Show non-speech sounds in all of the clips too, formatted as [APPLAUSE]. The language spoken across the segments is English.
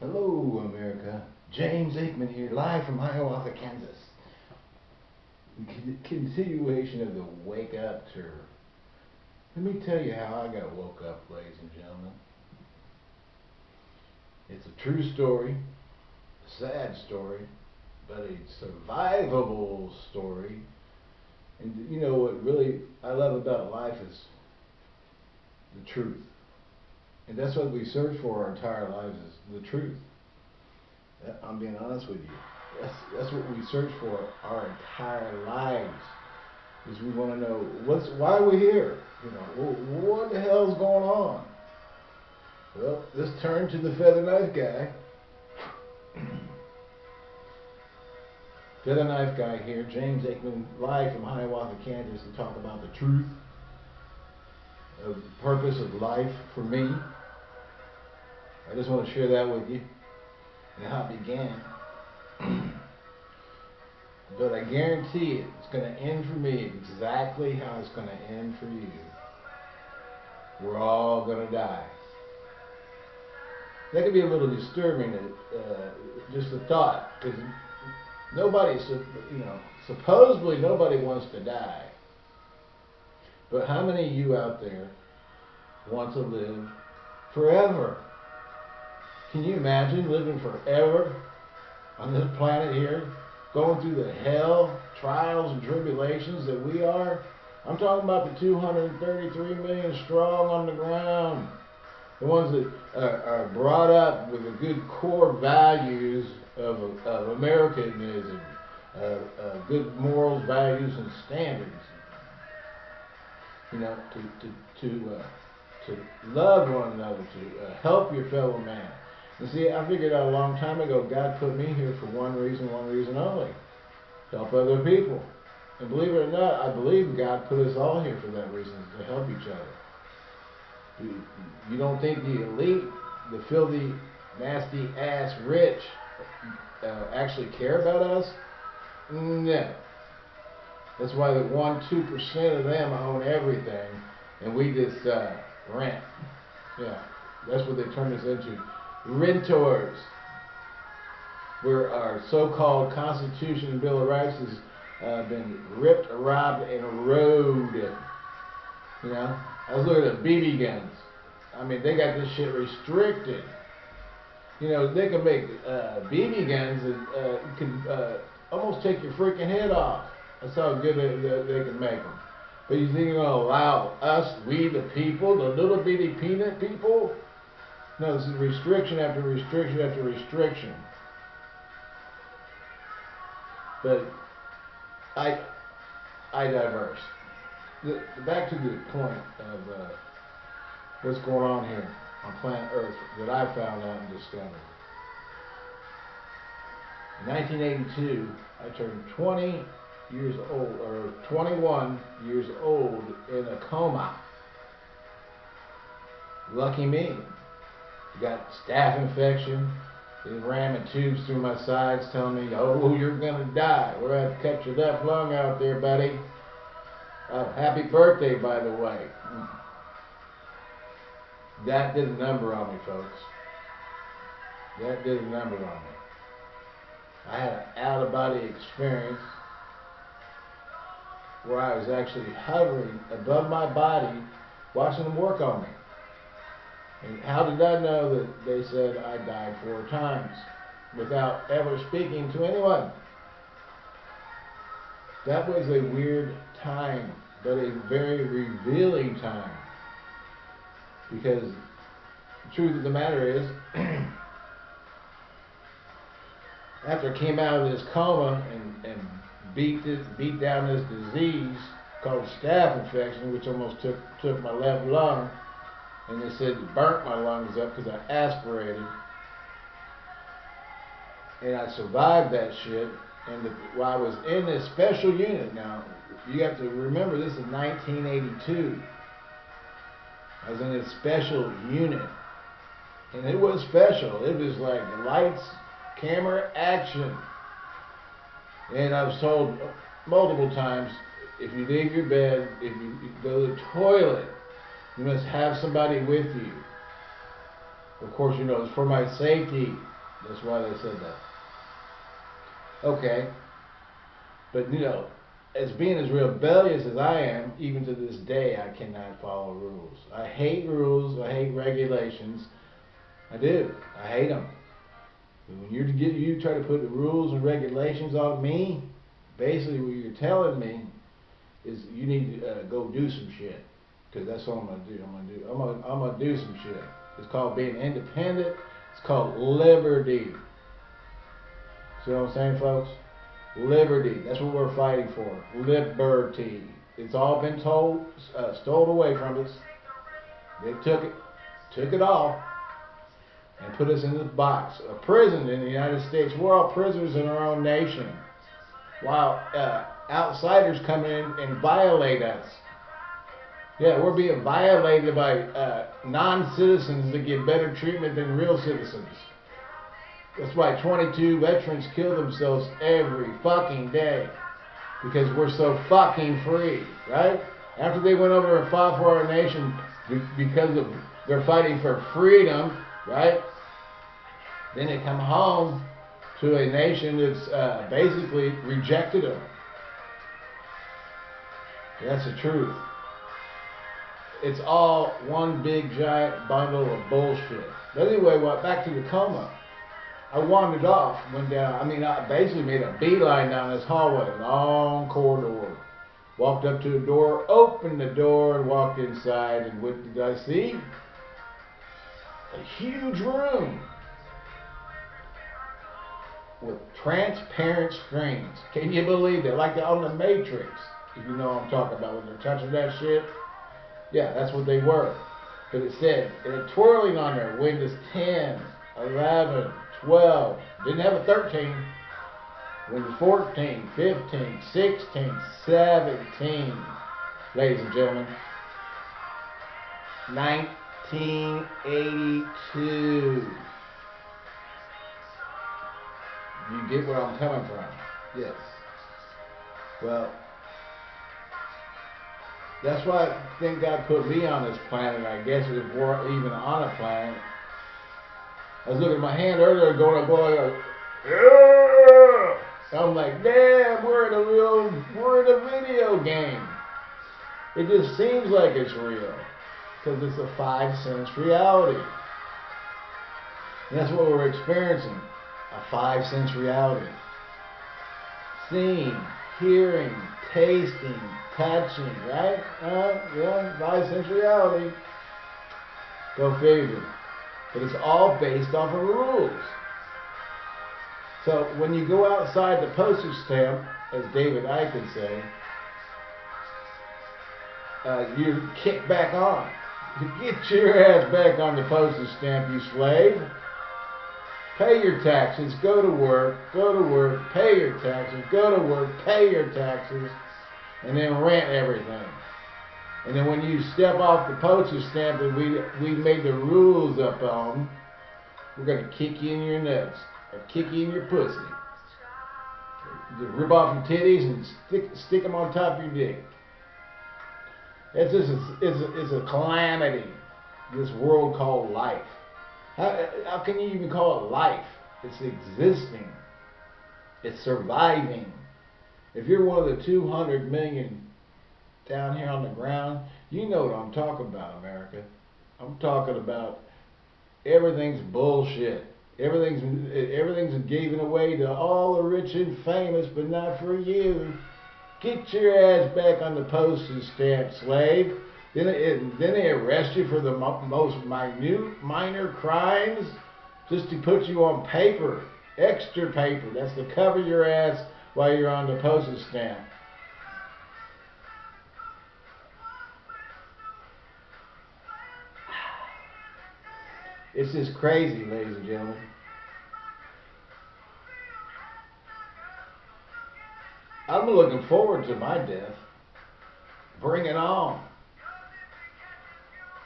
Hello, America. James Aikman here, live from Hiawatha, Kansas. Con- continuation of the Wake Up tour. Let me tell you how I got woke up, ladies and gentlemen. It's a true story, a sad story, but a survivable story. And you know what really I love about life is the truth. And that's what we search for our entire lives is the truth. I'm being honest with you. That's that's what we search for our entire lives. Is we want to know what's why we're here. You know, wh- what the hell's going on? Well, let's turn to the feather knife guy. [CLEARS THROAT] feather knife guy here, James Aikman, live from Hiawatha, Kansas, to talk about the truth the purpose of life for me. I just want to share that with you and how it began. [CLEARS THROAT] but I guarantee it, it's going to end for me exactly how it's going to end for you. We're all going to die. That can be a little disturbing, uh, just the thought, because nobody, you know, supposedly nobody wants to die. But how many of you out there want to live forever? Can you imagine living forever on this planet here, going through the hell, trials, and tribulations that we are? I'm talking about the 233 million strong on the ground, the ones that are, are brought up with the good core values of, of Americanism, uh, uh, good morals, values, and standards. You know, to to to uh, to love one another, to uh, help your fellow man. You see, I figured out a long time ago, God put me here for one reason, one reason only. Help other people. And believe it or not, I believe God put us all here for that reason, to help each other. You, don't think the elite, the filthy, nasty ass rich, uh, actually care about us? No. That's why the one, two percent of them own everything, and we just uh, rent. Yeah, that's what they turn us into renters, where our so-called Constitution and Bill of Rights has uh, been ripped, robbed, and eroded. You know, I was looking at BB guns. I mean, they got this shit restricted. You know, they can make uh, BB guns that uh, can uh, almost take your freaking head off. That's how good they, they, they can make them. But you think you're going to allow us, we the people, the little bitty peanut people, no, this is restriction after restriction after restriction. But I, I diverse. The, back to the point of uh, what's going on here on planet Earth that I found out and discovered. In 1982, I turned 20 years old, or 21 years old in a coma. Lucky me got staph infection. They ramming tubes through my sides, telling me, "Oh, you're gonna die. We're have to cut your left lung out there, buddy." Uh, happy birthday, by the way. That did a number on me, folks. That did a number on me. I had an out-of-body experience where I was actually hovering above my body, watching them work on me. And how did I know that they said I died four times without ever speaking to anyone? That was a weird time, but a very revealing time. Because the truth of the matter is, [CLEARS THROAT] after I came out of this coma and, and beat this, beat down this disease called staph infection, which almost took took my left lung, and they said it burnt my lungs up because I aspirated. And I survived that shit. And the, while I was in this special unit, now you have to remember this is 1982. I was in this special unit, and it was special. It was like lights, camera, action. And I was told multiple times, if you leave your bed, if you go to the toilet, you must have somebody with you. Of course, you know, it's for my safety. That's why they said that. Okay. But, you know, as being as rebellious as I am, even to this day, I cannot follow rules. I hate rules. I hate regulations. I do. I hate them. When you get you try to put the rules and regulations on me, basically what you're telling me is you need to uh, go do some shit. Because that's what I'm gonna do. I'm gonna do. I'm gonna. I'm gonna do some shit. It's called being independent. It's called liberty. See what I'm saying, folks? Liberty. That's what we're fighting for. Liberty. It's all been told, uh, stolen away from us. They took it, took it all, and put us in this box. A prison in the United States. We're all prisoners in our own nation. While uh, outsiders come in and violate us. Yeah, we're being violated by uh, non-citizens that get better treatment than real citizens. That's why 22 veterans kill themselves every fucking day. Because we're so fucking free, right? After they went over and fought for our nation because of they're fighting for freedom, right? Then they come home to a nation that's uh, basically rejected them. That's the truth. It's all one big giant bundle of bullshit. But anyway, what back to the coma. I wandered off, went down. I mean, I basically made a beeline down this hallway, long corridor. Walked up to the door, opened the door, and walked inside. And what did I see? A huge room with transparent screens. Can you believe it? Like on the Matrix, if you know what I'm talking about when they're touching that shit. Yeah, that's what they were. But it said, it had twirling on there, Windows 10, 11, 12, didn't have a 13, Windows 14, 15, 16, 17, ladies and gentlemen. 1982. You get where I'm coming from? Yes. Well, that's why I think God put me on this planet. I guess if we're even on a planet. I was looking at my hand earlier, going, oh, going, yeah. I'm like, damn, we're in a real, we're in a video game. It just seems like it's real because it's a five sense reality. And that's what we're experiencing a five sense reality. Seeing, hearing, tasting, touching, right? Uh, yeah, five sense reality. Go figure. But it's all based off of rules. So when you go outside the postage stamp, as David Icke say, uh, you kick back on. [LAUGHS] Get your ass back on the postage stamp, you slave. Pay your taxes, go to work, go to work, pay your taxes, go to work, pay your taxes, and then rent everything. And then when you step off the postage stamp that we we made the rules up on, we're gonna kick you in your nuts or kick you in your pussy. Rip off your titties and stick stick them on top of your dick. It's just a, it's a, it's a calamity. This world called life. How, how can you even call it life? It's existing. It's surviving. If you're one of the 200 million down here on the ground, you know what I'm talking about, America. I'm talking about everything's bullshit. Everything's everything's given away to all the rich and famous, but not for you. Get your ass back on the postage stamp, slave. Then, it, then they arrest you for the mo most minute, minor crimes just to put you on paper, extra paper. That's to cover your ass while you're on the postage stamp. It's just crazy, ladies and gentlemen. I'm looking forward to my death. Bring it on.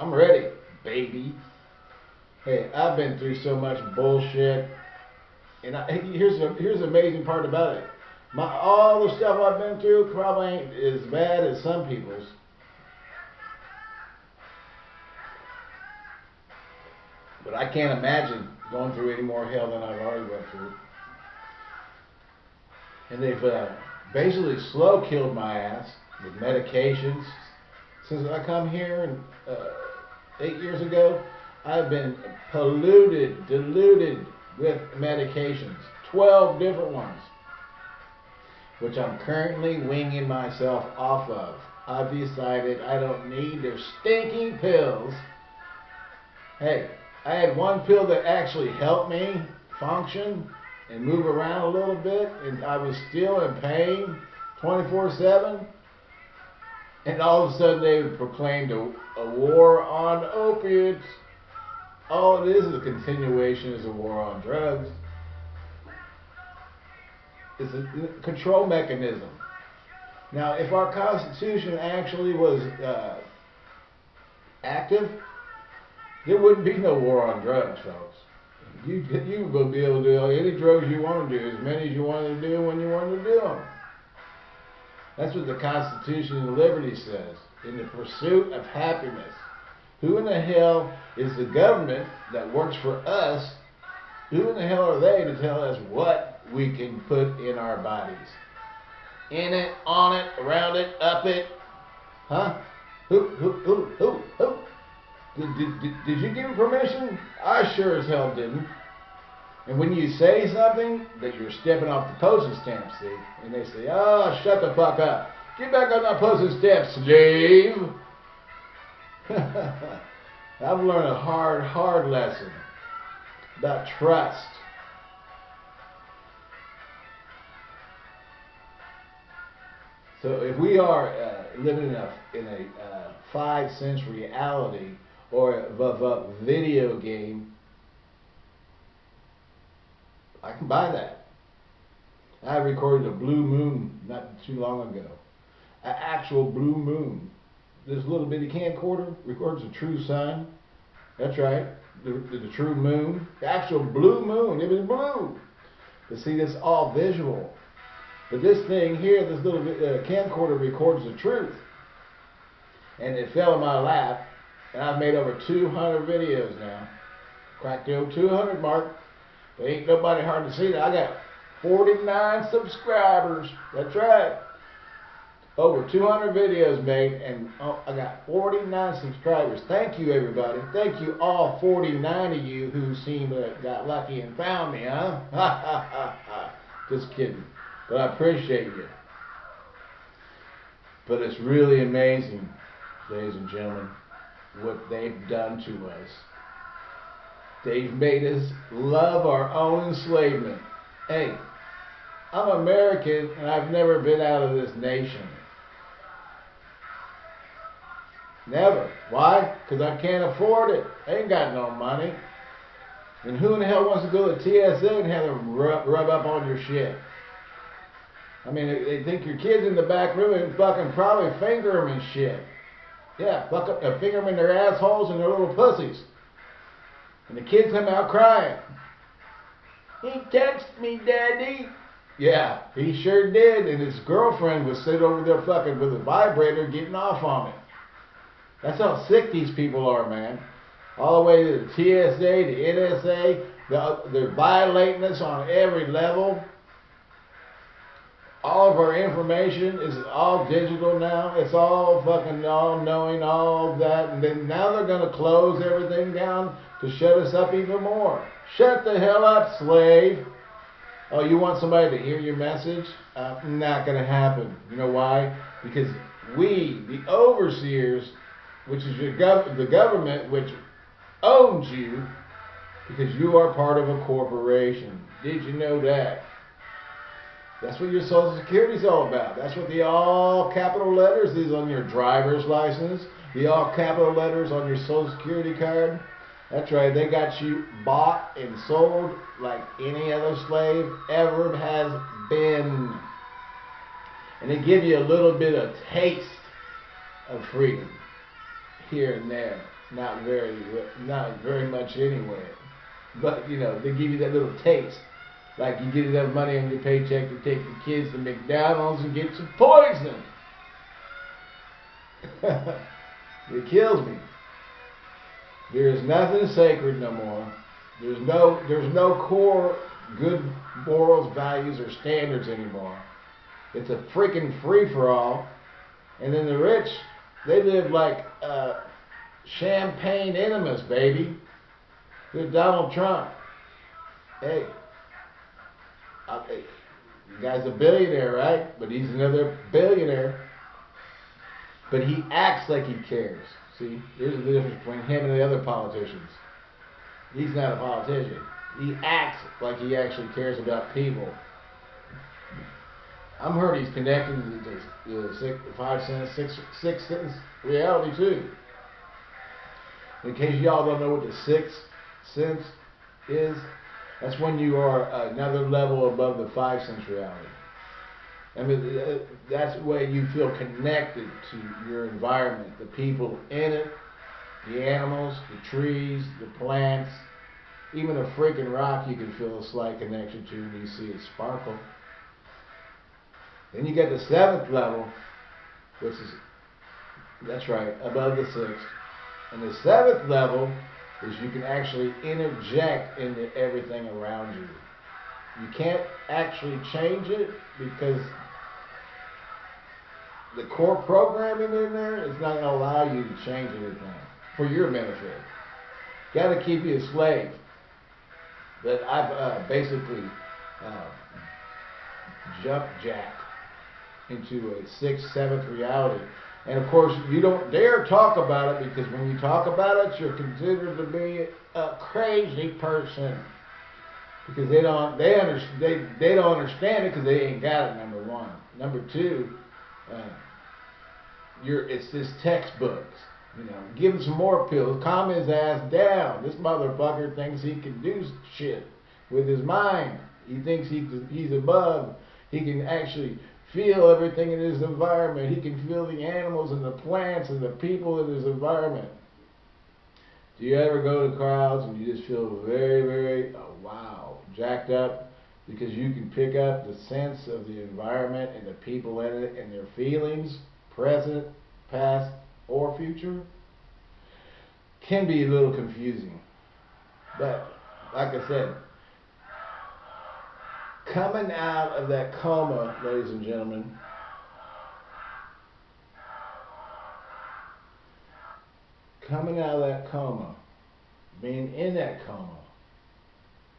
I'm ready, baby. Hey, I've been through so much bullshit, and I, here's the here's the amazing part about it. My all the stuff I've been through probably ain't as bad as some people's. But I can't imagine going through any more hell than I've already went through. And they've uh, basically slow killed my ass with medications. Since I come here and uh, eight years ago, I've been polluted, diluted with medications. 12 different ones. Which I'm currently winging myself off of. I've decided I don't need their stinking pills. Hey, I had one pill that actually helped me function and move around a little bit, and I was still in pain 24 7. And all of a sudden, they proclaimed a, a war on opiates. All it is is a continuation is a war on drugs. It's a control mechanism. Now, if our Constitution actually was uh, active, there wouldn't be no war on drugs, folks. You you would be able to do any drugs you want to do, as many as you want to do when you want to do them. That's what the Constitution and Liberty says. In the pursuit of happiness. Who in the hell is the government that works for us? Who in the hell are they to tell us what we can put in our bodies? In it, on it, around it, up it. Huh? Who, who, who, who, who? Did, did, did, you give permission? I sure as hell didn't. And when you say something that you're stepping off the postage stamp, see, and they say, oh, shut the fuck up. Get back on that postage stamp, slave. [LAUGHS] I've learned a hard, hard lesson about trust. So if we are uh, living in a, in a uh, five sense reality or a, a video game, I can buy that. I recorded a blue moon not too long ago. An actual blue moon. This little bitty camcorder records a true sun. That's right. The, the, the true moon. The actual blue moon. It was blue. But see, this all visual. But this thing here, this little uh, camcorder records the truth. And it fell in my lap. And I've made over 200 videos now. Cracked the old 200 mark. Ain't nobody hard to see that. I got 49 subscribers. That's right. Over 200 videos made, and oh, I got 49 subscribers. Thank you, everybody. Thank you, all 49 of you who seem to got lucky and found me, huh? [LAUGHS] Just kidding. But I appreciate you. But it's really amazing, ladies and gentlemen, what they've done to us. They've made us love our own enslavement. Hey, I'm American and I've never been out of this nation. Never. Why? Because I can't afford it. I ain't got no money. And who in the hell wants to go to TSA and have them rub, rub up on your shit? I mean, they think your kid's in the back room and fucking probably finger them and shit. Yeah, fuck up, uh, finger them in their assholes and their little pussies. And the kids come out crying. He touched me, Daddy. Yeah, he sure did. And his girlfriend was sitting over there fucking with a vibrator getting off on it. That's how sick these people are, man. All the way to the TSA, the NSA. They're violating us on every level. All of our information is all digital now. It's all fucking all knowing, all that. And then now they're going to close everything down to shut us up even more. Shut the hell up, slave. Oh, you want somebody to hear your message? Uh, not going to happen. You know why? Because we, the overseers, which is your gov- the government, which owns you, because you are part of a corporation. Did you know that? That's what your Social Security is all about. That's what the all capital letters is on your driver's license, the all capital letters on your Social Security card. That's right, they got you bought and sold like any other slave ever has been. And they give you a little bit of taste of freedom here and there. Not very, not very much anywhere. But, you know, they give you that little taste. Like you get enough money on your paycheck to take the kids to McDonald's and get some poison. [LAUGHS] it kills me. There's nothing sacred no more. There's no there's no core good morals, values, or standards anymore. It's a freaking free for all. And then the rich, they live like uh, champagne enemas, baby. With Donald Trump. Hey, okay, the guy's a billionaire, right? But he's another billionaire. But he acts like he cares. See, here's the difference between him and the other politicians. He's not a politician. He acts like he actually cares about people. I'm heard he's connected to the six, five cents, six, six cents reality too. In case y'all don't know what the sixth sense is, that's when you are another level above the five sense reality. I mean, that's the way you feel connected to your environment, the people in it, the animals, the trees, the plants, even a freaking rock you can feel a slight connection to when you see it sparkle. Then you get the seventh level, which is, that's right, above the sixth. And the seventh level is you can actually interject into everything around you. You can't actually change it because the core programming in there is not going to allow you to change anything for your benefit. Got to keep you a slave. But I've uh, basically uh, jump jacked into a sixth, seventh reality. And of course, you don't dare talk about it because when you talk about it, you're considered to be a crazy person because they don't they under, they they don't understand it because they ain't got it. Number one. Number two, uh, you're it's this textbooks. You know, give him some more pills, calm his ass down. This motherfucker thinks he can do shit with his mind. He thinks he he's above. He can actually feel everything in his environment. He can feel the animals and the plants and the people in his environment. Do you ever go to crowds and you just feel very, very, oh, wow, jacked up? Because you can pick up the sense of the environment and the people in it and their feelings, present, past, or future can be a little confusing. But like I said, coming out of that coma, ladies and gentlemen, coming out of that coma, being in that coma,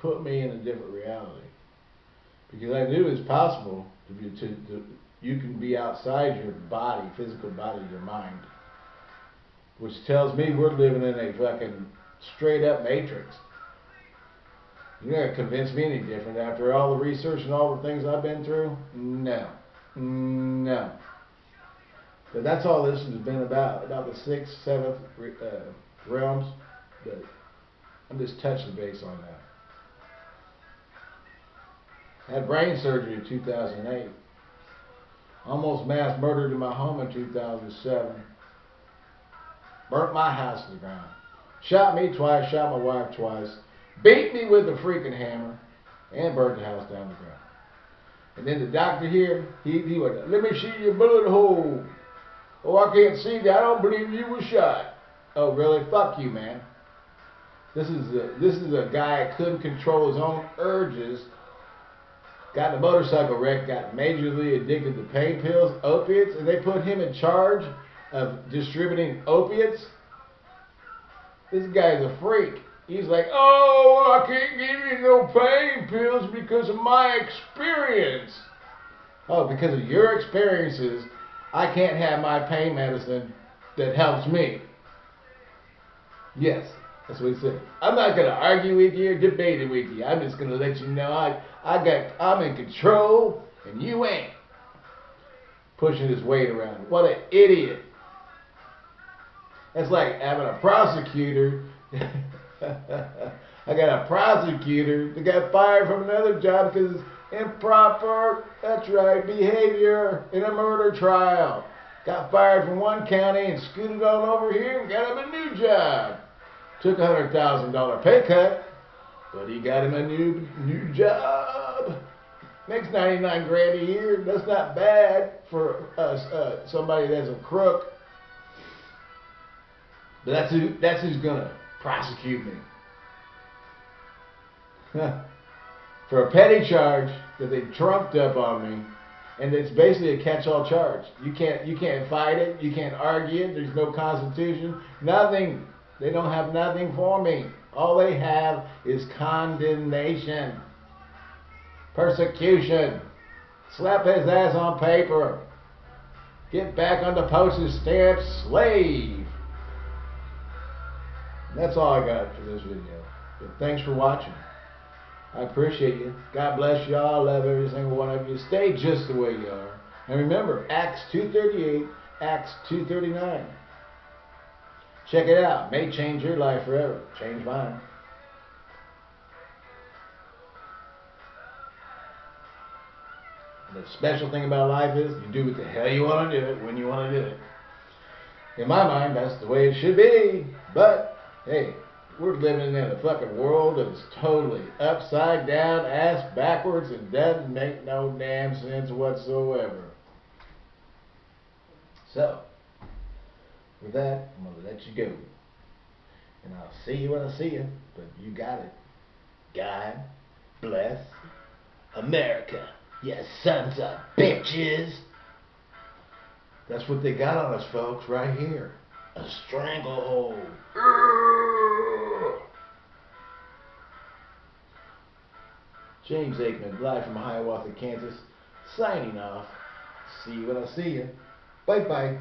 put me in a different reality. Because I knew it's possible to be to, to you can be outside your body, physical body, your mind which tells me we're living in a fucking straight up matrix. You're not gonna convince me any different after all the research and all the things I've been through. No, no. But that's all this has been about, about the sixth, seventh uh, realms. But I'm just touching base on that. I had brain surgery in 2008. Almost mass murdered in my home in 2007 burnt my house to the ground, shot me twice, shot my wife twice, beat me with a freaking hammer, and burnt the house down to the ground. And then the doctor here, he, he went, let me see your bullet hole. Oh, I can't see that. I don't believe you were shot. Oh, really? Fuck you, man. This is a, this is a guy couldn't control his own urges. Got in a motorcycle wreck, got majorly addicted to pain pills, opiates, and they put him in charge of distributing opiates. This guy's a freak. He's like, oh, I can't give you no pain pills because of my experience. Oh, because of your experiences, I can't have my pain medicine that helps me. Yes, that's what he said. I'm not gonna argue with you or debate it with you. I'm just gonna let you know I I got I'm in control and you ain't. Pushing his weight around. What an idiot. It's like having a prosecutor. [LAUGHS] [LAUGHS] I got a prosecutor that got fired from another job because improper, that's right, behavior in a murder trial. Got fired from one county and scooted on over here and got him a new job. Took a $100,000 pay cut, but he got him a new new job. Makes 99 grand a year. That's not bad for us, uh, somebody that's a crook. But that's who that's who's gonna prosecute me. [LAUGHS] For a petty charge that they trumped up on me, and it's basically a catch-all charge. You can't you can't fight it, you can't argue it. There's no constitution, nothing. They don't have nothing for me. All they have is condemnation, persecution. Slap his ass on paper. Get back on the postage stamp, slave. That's all I got for this video. But thanks for watching. I appreciate you. God bless you all. Love every single one of you. Stay just the way you are. And remember, Acts 2.38, Acts 2.39. Check it out. May change your life forever. Change mine. The special thing about life is you do what the hell you want to do it when you want to do it. In my mind, that's the way it should be. But, hey, we're living in a fucking world that's totally upside down, ass backwards, and doesn't make no damn sense whatsoever. So, with that, I'm going to let you go. And I'll see you when I see you, but you got it. God bless America, you sons of bitches. That's what they got on us, folks, right here. A stranglehold. James Aikman, live from Hiawatha, Kansas, signing off. See you when I see you. Bye bye.